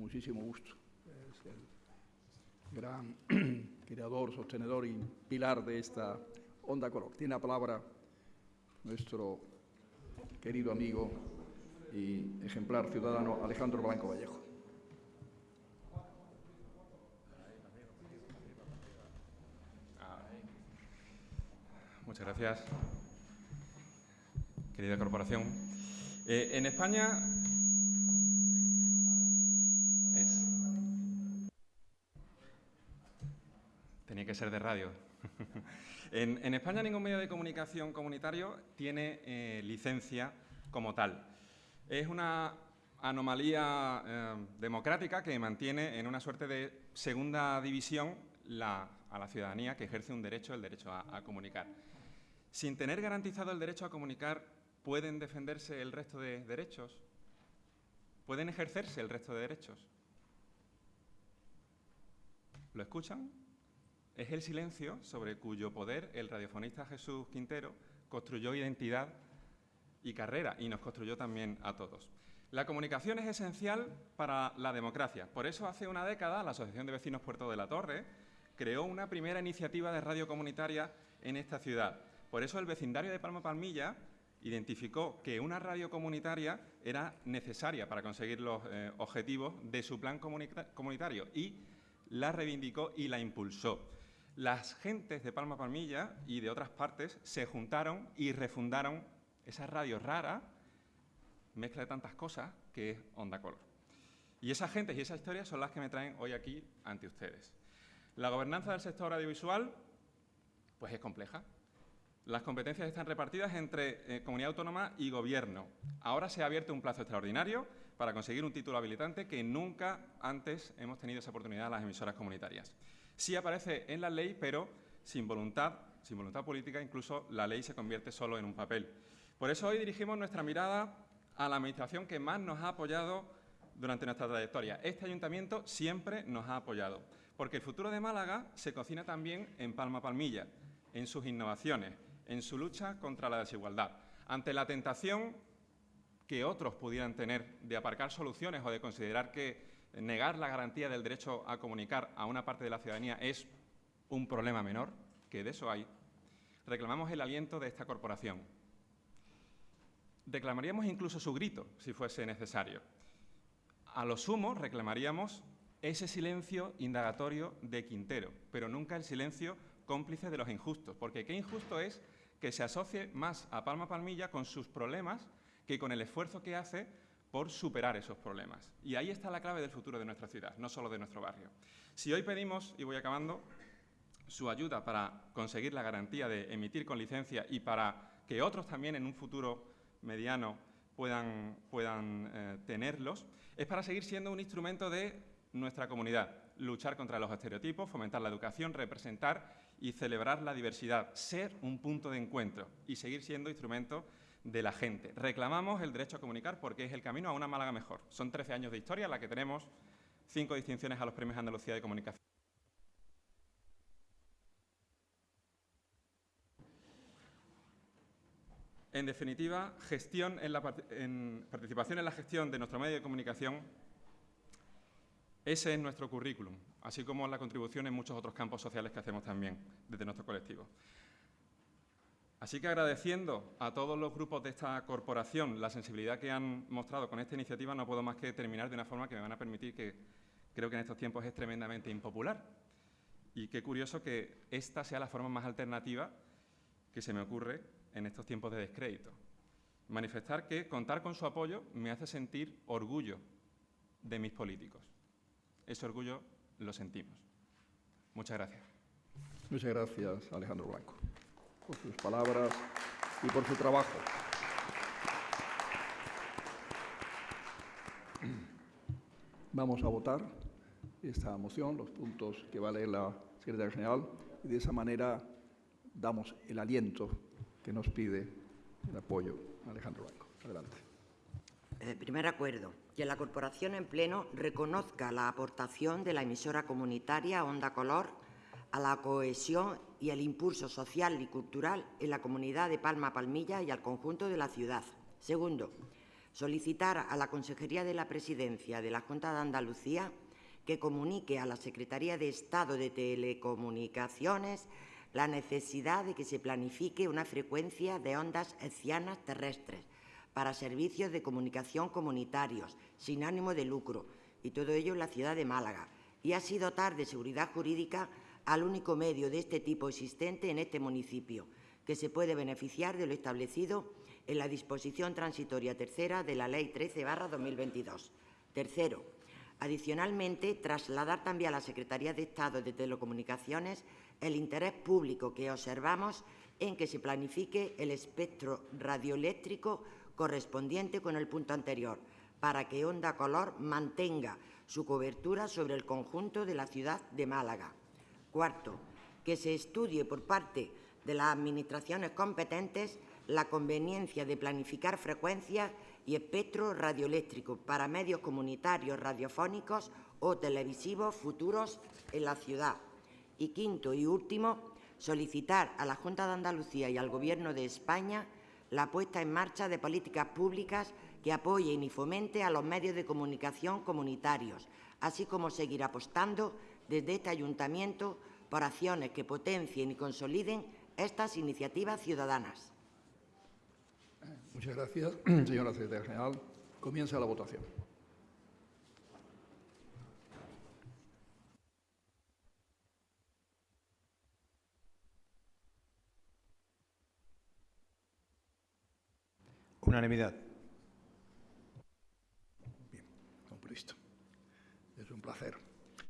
muchísimo gusto. Es el gran creador, sostenedor y pilar de esta Onda Color. Tiene la palabra nuestro querido amigo y ejemplar ciudadano Alejandro Blanco Vallejo. Muchas gracias, querida corporación. Eh, en España es... Tenía que de radio. en, España ningún medio de comunicación comunitario tiene eh, licencia como tal. Es una anomalía eh, democrática que mantiene en una suerte de segunda división a la ciudadanía que ejerce un derecho, el derecho a, comunicar. Sin tener garantizado el derecho a comunicar, ¿pueden defenderse el resto de derechos? ¿Pueden ejercerse el resto de derechos? ¿Lo escuchan? Es el silencio sobre cuyo poder el radiofonista Jesús Quintero construyó identidad y carrera y nos construyó también a todos. La comunicación es esencial para la democracia. Por eso hace una década la Asociación de Vecinos Puerto de la Torre creó una primera iniciativa de radio comunitaria en esta ciudad. Por eso el vecindario de Palma Palmilla identificó que una radio comunitaria era necesaria para conseguir los eh, objetivos de su plan comunitario y la reivindicó y la impulsó. Las gentes de Palma Palmilla y de otras partes se juntaron y refundaron esa radio rara, mezcla de tantas cosas, que es Onda Color. Y esas gentes y esas historias son las que me traen hoy aquí ante ustedes. La gobernanza del sector audiovisual pues es compleja. Las competencias están repartidas entre eh, comunidad autónoma y gobierno. Ahora se ha abierto un plazo extraordinario para conseguir un título habilitante que nunca antes hemos tenido esa oportunidad las emisoras comunitarias. Sí aparece en la ley, pero sin voluntad, sin voluntad política, incluso la ley se convierte solo en un papel. Por eso hoy dirigimos nuestra mirada a la administración que más nos ha apoyado durante nuestra trayectoria. Este ayuntamiento siempre nos ha apoyado porque el futuro de Málaga se cocina también en Palma Palmilla, en sus innovaciones, en su lucha contra la desigualdad. Ante la tentación que otros pudieran tener de aparcar soluciones o de considerar que negar la garantía del derecho a comunicar a una parte de la ciudadanía es un problema menor, que de eso hay, reclamamos el aliento de esta corporación. Reclamaríamos incluso su grito, si fuese necesario. A lo sumo, reclamaríamos ese silencio indagatorio de Quintero, pero nunca el silencio cómplice de los injustos, porque qué injusto es que se asocie más a Palma Palmilla con sus problemas que con el esfuerzo que hace por superar esos problemas. Y ahí está la clave del futuro de nuestra ciudad, no solo de nuestro barrio. Si hoy pedimos, y voy acabando, su ayuda para conseguir la garantía de emitir con licencia y para que otros también en un futuro mediano puedan, puedan eh, tenerlos, es para seguir siendo un instrumento de nuestra comunidad, luchar contra los estereotipos, fomentar la educación, representar y celebrar la diversidad, ser un punto de encuentro y seguir siendo instrumento de la gente. Reclamamos el derecho a comunicar porque es el camino a una Málaga mejor. Son 13 años de historia en la que tenemos cinco distinciones a los premios Andalucía de Comunicación. En definitiva, gestión en la, participación en la gestión de nuestro medio de comunicación ese es nuestro currículum, así como la contribución en muchos otros campos sociales que hacemos también desde nuestro colectivo. Así que agradeciendo a todos los grupos de esta corporación la sensibilidad que han mostrado con esta iniciativa, no puedo más que terminar de una forma que me van a permitir que creo que en estos tiempos es tremendamente impopular. Y qué curioso que esta sea la forma más alternativa que se me ocurre en estos tiempos de descrédito. Manifestar que contar con su apoyo me hace sentir orgullo de mis políticos. Ese orgullo lo sentimos. Muchas gracias. Muchas gracias, Alejandro Blanco, por sus palabras y por su trabajo. Vamos a votar esta moción, los puntos que va a leer la secretaria general, y de esa manera damos el aliento que nos pide el apoyo Alejandro Blanco. Adelante. Eh, primer acuerdo que la Corporación en pleno reconozca la aportación de la emisora comunitaria Onda Color a la cohesión y el impulso social y cultural en la comunidad de Palma Palmilla y al conjunto de la ciudad. Segundo, Solicitar a la Consejería de la Presidencia de la Junta de Andalucía que comunique a la Secretaría de Estado de Telecomunicaciones la necesidad de que se planifique una frecuencia de ondas hercianas terrestres para servicios de comunicación comunitarios, sin ánimo de lucro, y todo ello en la ciudad de Málaga, y así dotar de seguridad jurídica al único medio de este tipo existente en este municipio, que se puede beneficiar de lo establecido en la disposición transitoria tercera de la Ley 13 2022. Tercero, adicionalmente, trasladar también a la Secretaría de Estado de Telecomunicaciones el interés público que observamos en que se planifique el espectro radioeléctrico correspondiente con el punto anterior, para que Onda Color mantenga su cobertura sobre el conjunto de la ciudad de Málaga. Cuarto, que se estudie por parte de las Administraciones competentes la conveniencia de planificar frecuencias y espectro radioeléctrico para medios comunitarios radiofónicos o televisivos futuros en la ciudad. Y quinto y último, solicitar a la Junta de Andalucía y al Gobierno de España la puesta en marcha de políticas públicas que apoyen y fomente a los medios de comunicación comunitarios, así como seguir apostando desde este ayuntamiento por acciones que potencien y consoliden estas iniciativas ciudadanas. Muchas gracias, señora secretaria general. Comienza la votación. Unanimidad.